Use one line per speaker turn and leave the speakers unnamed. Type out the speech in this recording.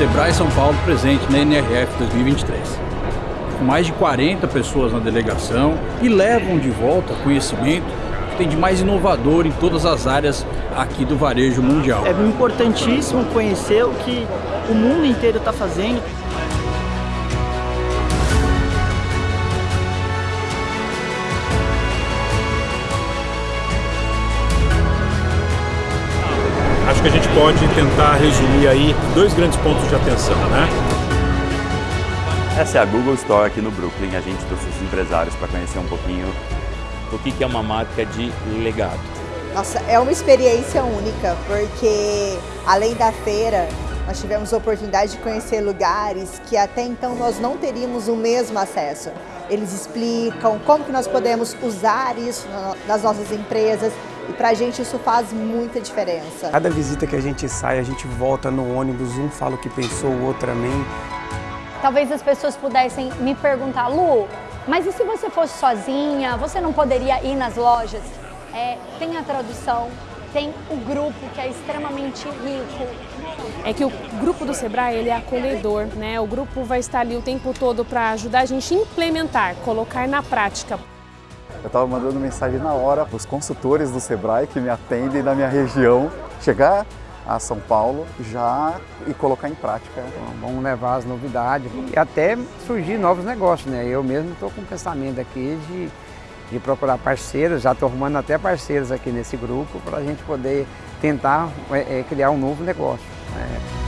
Sebrae São Paulo presente na NRF 2023. Com mais de 40 pessoas na delegação e levam de volta conhecimento que tem de mais inovador em todas as áreas aqui do varejo mundial.
É importantíssimo conhecer o que o mundo inteiro está fazendo.
Acho que a gente pode tentar resumir aí dois grandes pontos de atenção, né?
Essa é a Google Store aqui no Brooklyn. A gente trouxe os empresários para conhecer um pouquinho
o que é uma marca de legado.
Nossa, é uma experiência única, porque além da feira, nós tivemos a oportunidade de conhecer lugares que até então nós não teríamos o mesmo acesso. Eles explicam como que nós podemos usar isso nas nossas empresas, e para a gente isso faz muita diferença.
Cada visita que a gente sai, a gente volta no ônibus, um fala o que pensou, o outro amém.
Talvez as pessoas pudessem me perguntar, Lu, mas e se você fosse sozinha, você não poderia ir nas lojas? É, tem a tradução, tem o grupo que é extremamente rico.
É que o grupo do Sebrae ele é acolhedor, né? O grupo vai estar ali o tempo todo para ajudar a gente a implementar, colocar na prática.
Eu estava mandando mensagem na hora para os consultores do Sebrae que me atendem na minha região chegar a São Paulo já e colocar em prática.
Então, vamos levar as novidades e até surgir novos negócios, né? Eu mesmo estou com o pensamento aqui de, de procurar parceiros, já estou arrumando até parceiros aqui nesse grupo para a gente poder tentar é, é, criar um novo negócio. Né?